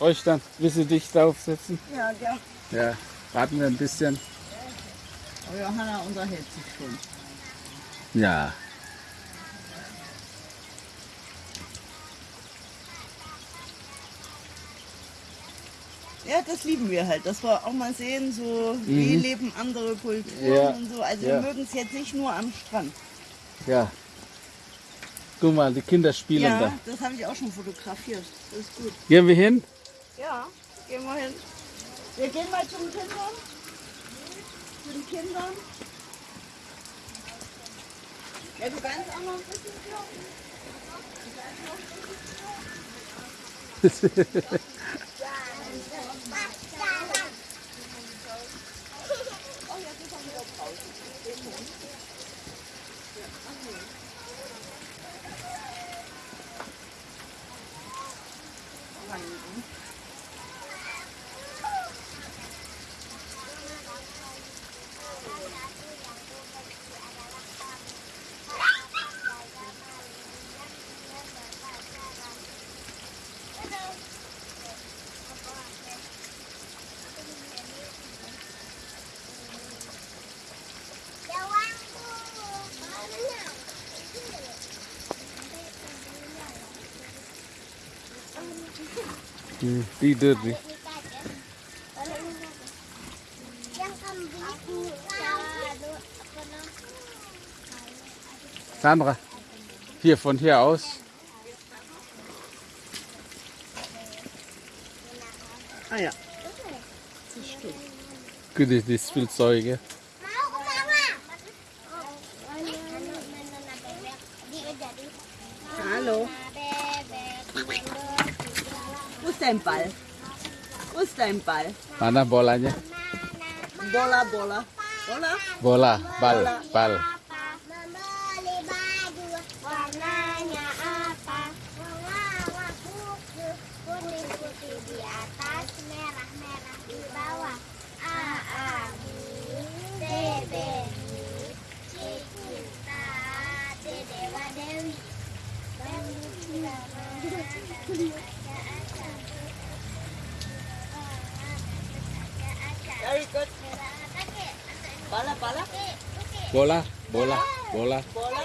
euch dann, bis sie dich draufsetzen? Ja, ja. Ja, warten wir ein bisschen. Oh, Johanna unterhält sich schon. Ja. Ja, das lieben wir halt, dass wir auch mal sehen, so wie Mhm. leben andere Kulturen Ja, und so. Also ja. wir mögen es jetzt nicht nur am Strand. Ja. Guck mal, die Kinder spielen ja, da. das habe ich auch schon fotografiert. Das ist gut. Gehen wir hin? Gehen wir hin. Wir gehen mal zum Kindern. Zu den Kindern. Ja, du kannst auch noch ein bisschen kloppen. Hmm, tidur nih. Sandra, hier von hier aus. Ah ja. Guck dir die Spielzeuge. Dein Ball? Wo ist dein Ball? Mana bolanya? Bola, Bola. Bola? Bola, bal, bal. bola bola bola. bola. Bola.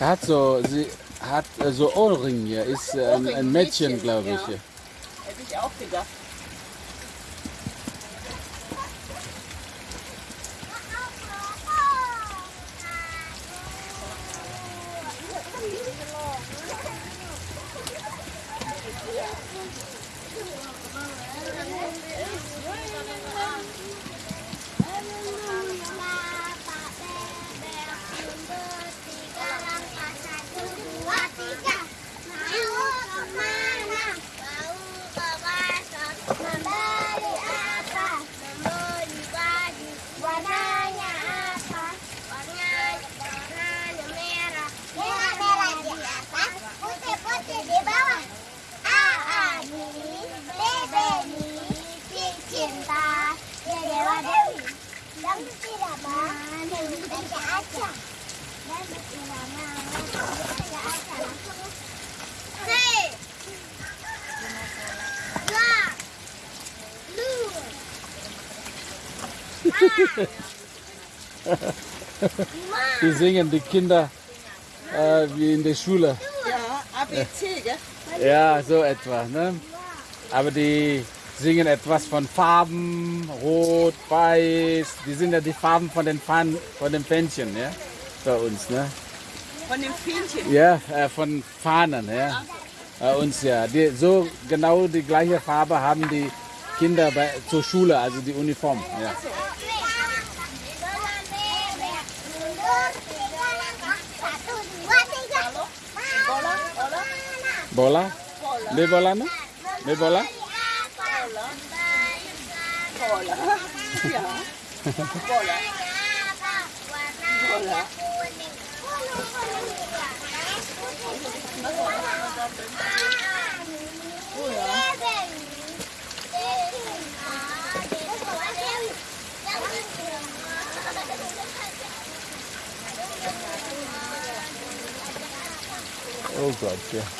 Er hat so, sie hat äh, so Ohrringe, ist äh, ein, ein Mädchen, glaube ich. Ja. Hätte ich auch gedacht. Die singen die Kinder äh, wie in der Schule. Ja, ABC, gell? Ja, so etwa. Ne? Aber die singen etwas von Farben, Rot, Weiß. Die sind ja die Farben von den Fahnen, von den Fähnchen, ja? Bei uns, ne? Von dem Fähnchen. Ja, äh, von Fahnen, ja. Bei uns ja. Die, so genau die gleiche Farbe haben die Kinder bei, zur Schule, also die Uniform. Ja. bola de bola no de bola bola bola bola Oh God, yeah.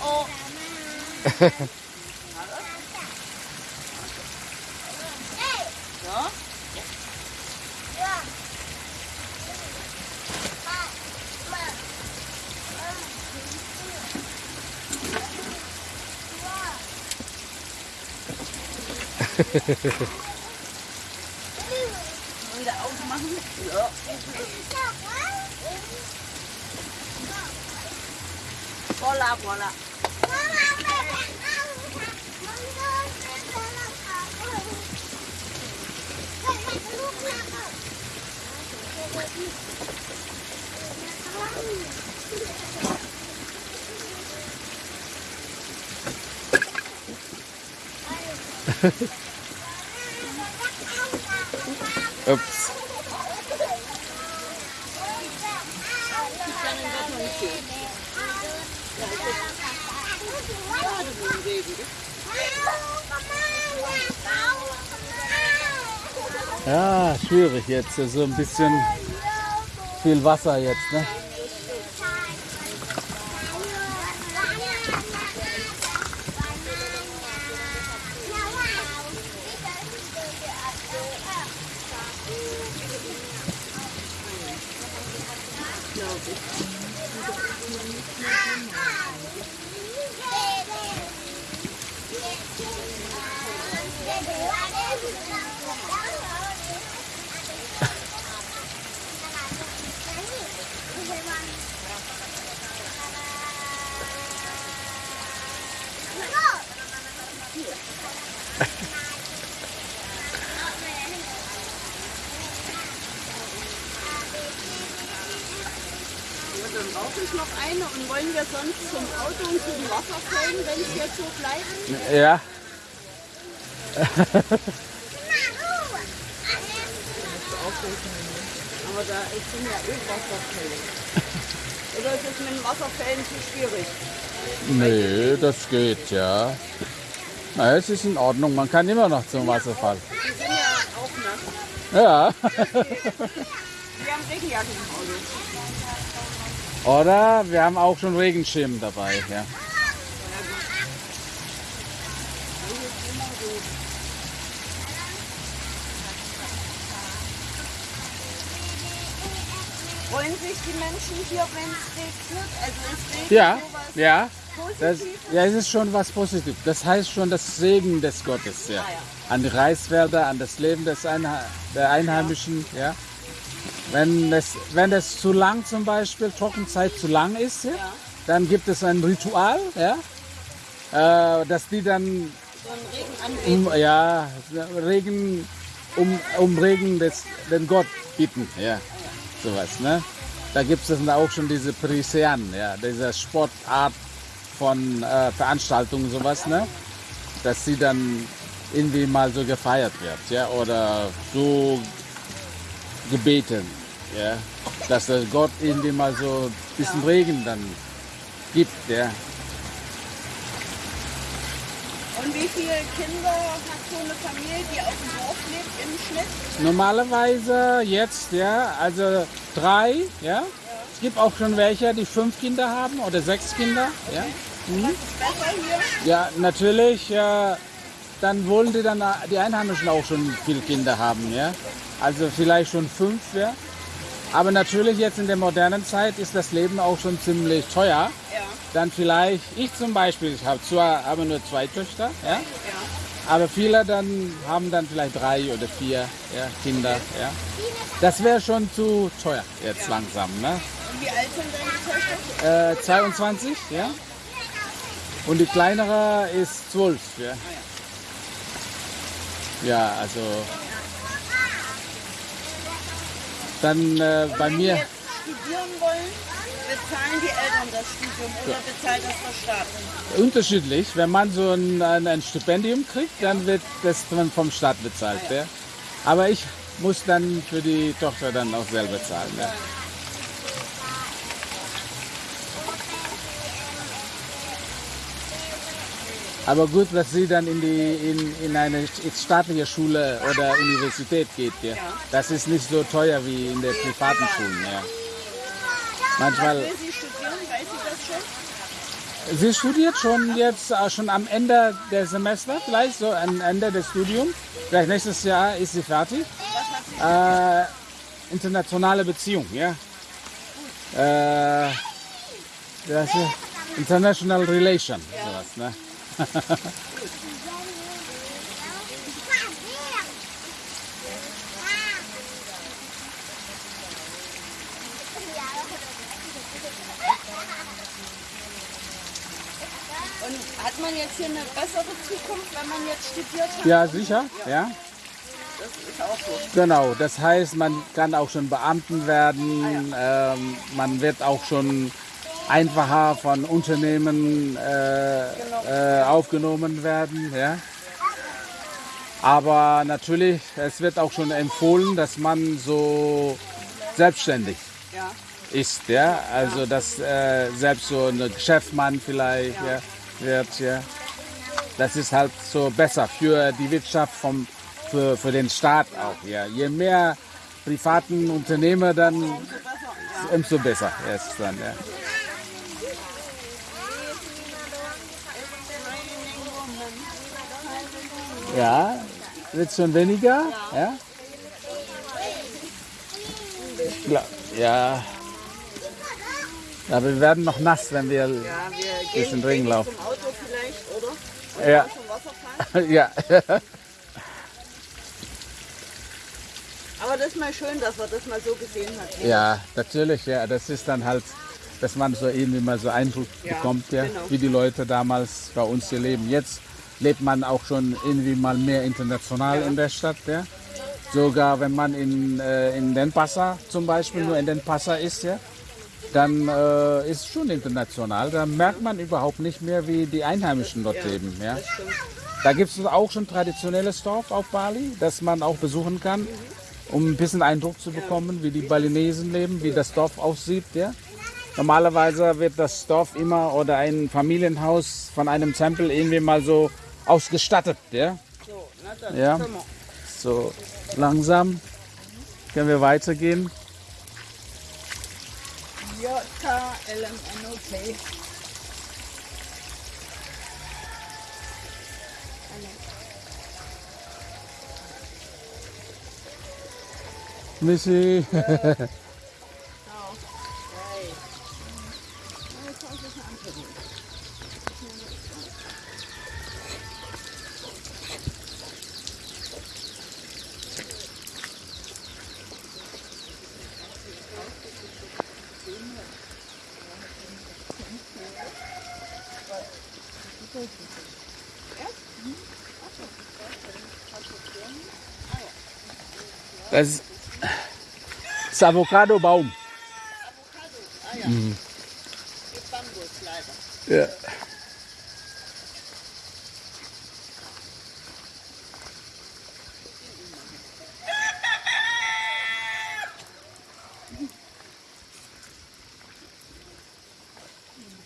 Oh oh. 我拉过了。妈妈，爸爸，阿五他，我们都是在那跑步，在那个路上跑。Oops. Bola, Bola. Ups. Ja, schwierig jetzt. So ein bisschen viel Wasser jetzt, ne? Und dann brauche ich noch eine und wollen wir sonst zum Auto und zu den Wasserfällen, wenn es jetzt so bleibt? Ja. Aber da ist- sind ja eh Wasserfälle. Oder ist es mit den Wasserfällen zu schwierig? Nee, das geht, ja. Na, es ist in Ordnung. Man kann immer noch zum Wasserfall. Die sind ja auch nass. Ja. Wir haben Regenjacke im Auto. Oder wir haben auch schon Regenschirm dabei. Ja. Freuen sich die Menschen hier, wenn es regnet? Also es regnet Ja, sowas ja. Das, ja, es ist schon was Positives. Das heißt schon das Segen des Gottes, ja. Ah, ja. An die Reisfelder, an das Leben des Einha der Einheimischen, ja. Wenn es, wenn es zu lang zum Beispiel, Trockenzeit zu lang ist, ja, Ja. dann gibt es ein Ritual, ja, äh, dass die dann So um, ja, Regen, um, um Regen des, den Gott bitten, ja, sowas, ne. Da gibt es dann auch schon diese Prisean, ja, diese Sportart von äh, Veranstaltungen, sowas, ne, dass sie dann irgendwie mal so gefeiert wird, ja, oder so gebeten ja, dass der Gott irgendwie mal so ein bisschen Regen dann gibt. Ja. Und wie viele Kinder hat so eine Familie, die auf dem Dorf lebt im Schnitt? Normalerweise jetzt, ja, also drei, ja. Es gibt auch schon welche, die fünf Kinder haben oder sechs Kinder, ja. Ist besser hier? Ja, natürlich, ja, dann wollen die dann die Einheimischen auch schon viele Kinder haben, ja. Also vielleicht schon fünf, ja. Aber natürlich jetzt in der modernen Zeit ist das Leben auch schon ziemlich teuer. Ja. Dann vielleicht, ich zum Beispiel, ich habe zwar aber nur zwei Töchter, ja. ja. Aber viele dann haben dann vielleicht drei oder vier ja, Kinder, ja. Das wäre schon zu teuer jetzt langsam, ne? Und wie alt sind deine Töchter? Äh, 22, ja. Und die kleinere ist 12, ja. Ja, also. Dann äh, bei Wenn mir, studieren wollen, bezahlen die Eltern das Studium oder bezahlt das der Staat? unterschiedlich. Wenn man so ein, ein, Stipendium kriegt, dann wird das vom Staat bezahlt. Ja. Aber ich muss dann für die Tochter dann auch selber zahlen. Ja. Aber gut, dass sie dann in, die, in, in eine staatliche Schule oder Universität geht. Ja. Das ist nicht so teuer wie in der privaten Schulen. Ja. Manchmal. Will sie studieren? Weiß sie das schon? Sie studiert schon jetzt äh, schon am Ende der Semester, vielleicht so am Ende des Studiums. Vielleicht nächstes Jahr ist sie fertig. Äh, internationale Beziehung, ja. Äh, das International Relation, sowas, ne? Und hat man jetzt hier eine bessere Zukunft, wenn man jetzt studiert hat? Ja, sicher, ja. Das ist auch so. Genau, das heißt, man kann auch schon Beamten werden, ähm, man wird auch schon einfacher von Unternehmen äh, äh, aufgenommen werden. Ja. Aber natürlich, es wird auch schon empfohlen, dass man so selbstständig Ja. ist. Ja. Also dass äh, selbst so ein Geschäftsmann vielleicht ja. wird. Ja. Das ist halt so besser für die Wirtschaft, vom, für, für den Staat auch. Ja. Je mehr privaten Unternehmer, dann umso besser ist es dann. Ja. Ja, wird schon weniger? Ja. Glaub, ja. Aber wir werden noch nass, wenn wir. Ja, wir Bisschen gehen Regen gehen laufen. zum Auto vielleicht, oder? Ja. Ja. Aber das ist mal schön, dass man das mal so gesehen hat. ja, natürlich, ja. Das ist dann halt, dass man so irgendwie mal so Eindruck Ja, bekommt, ja, genau. wie die Leute damals bei uns hier leben. Jetzt lebt man auch schon irgendwie mal mehr international in der Stadt, ja. Sogar wenn man in, äh, in Den Passa zum Beispiel nur in Den Passa ist, ja, dann äh, ist schon international. Da merkt man überhaupt nicht mehr, wie die Einheimischen dort leben. Ja. Da gibt es auch schon traditionelles Dorf auf Bali, das man auch besuchen kann, um ein bisschen Eindruck zu bekommen, wie die Balinesen leben, wie das Dorf aussieht. Ja. Normalerweise wird das Dorf immer oder ein Familienhaus von einem Tempel irgendwie mal so ausgestattet. Ja. Ja. So langsam können wir weitergehen. Missy. Das ist Avocado-Baum. Avocado, ah ja. Mhm. Ja.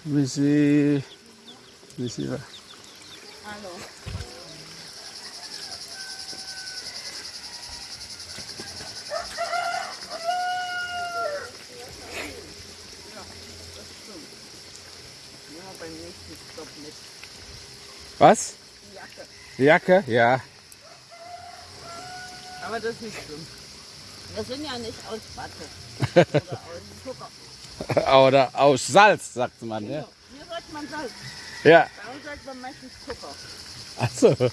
Vê se. Was? Jacke. Jacke? Ja. Aber das ist nicht schlimm. Wir sind ja nicht aus Watte oder aus Zucker. Oder aus Salz, sagt man. Ja. Hier sagt man Salz. ja. Bei uns sagt man meistens Zucker. Achso.